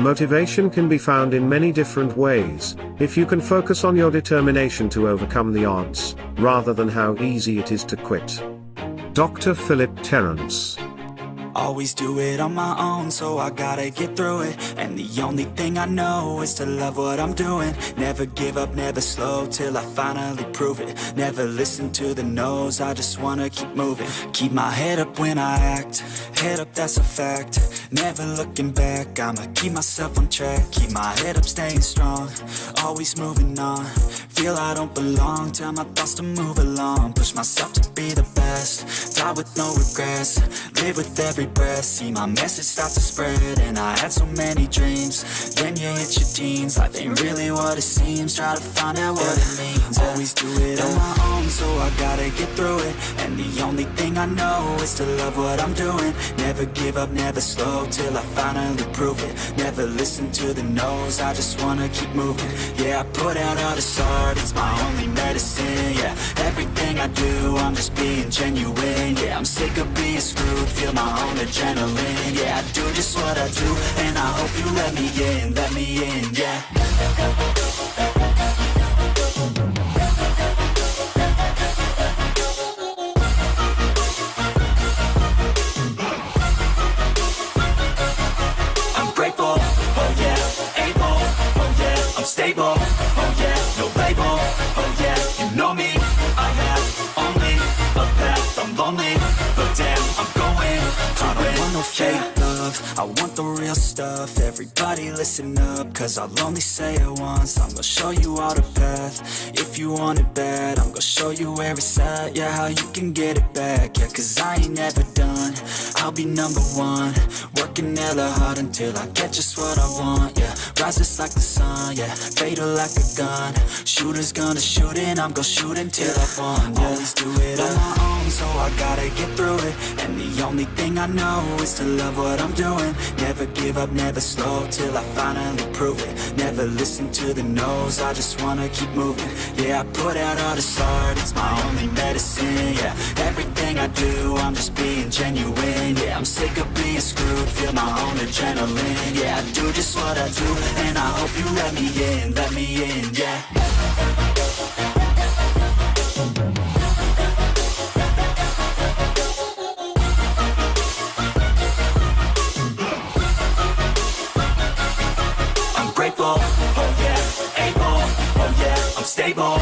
Motivation can be found in many different ways, if you can focus on your determination to overcome the odds, rather than how easy it is to quit. Dr. Philip Terrence Always do it on my own, so I gotta get through it. And the only thing I know is to love what I'm doing. Never give up, never slow, till I finally prove it. Never listen to the no's, I just wanna keep moving. Keep my head up when I act, head up that's a fact Never looking back, I'ma keep myself on track. Keep my head up, staying strong, always moving on. Feel I don't belong, tell my thoughts to move along. Push myself to be the best, die with no regrets. Live with every breath. See my message start to spread. And I had so many dreams. Then you hit your teens. Life ain't really what it seems. Try to find out what it means. Always do I know Is to love what I'm doing. Never give up, never slow Till I finally prove it. Never listen to the no's I just wanna keep moving. Yeah, I put out all this art It's my only medicine, yeah. Everything I do I'm just being genuine Yeah, I'm sick of being screwed Feel my own adrenaline Yeah, I do just what I do And I hope you let me in, let me in, yeah stable, oh yeah No label, oh yeah You know me, I have only a path I'm lonely, but damn, I'm going. To don't want love I want the real stuff. Everybody listen up Cause I'll only say it once. I'm gonna show you all the path. If you want it bad I'm gonna show you where it's at. Yeah, how you can get it back. Yeah, cause I ain't never done. I'll be number one. Working hella hard until I get just what I want. Yeah, rise just like the sun. Yeah, fatal like a gun. Shooters gonna shoot and I'm gonna shoot until I won Yeah, always do it on my own So I gotta get through it. And the only thing I know is to love what I'm doing. Never give up, never slow Till I finally prove it. Never listen to the no's I just wanna keep moving. Yeah, I put out all this art It's my only medicine, yeah. Everything I do, I'm just being genuine Yeah, I'm sick of being screwed Feel my own adrenaline Yeah, I do just what I do And I hope you let me in, let me in, yeah grateful, oh yeah, able, oh yeah, I'm stable,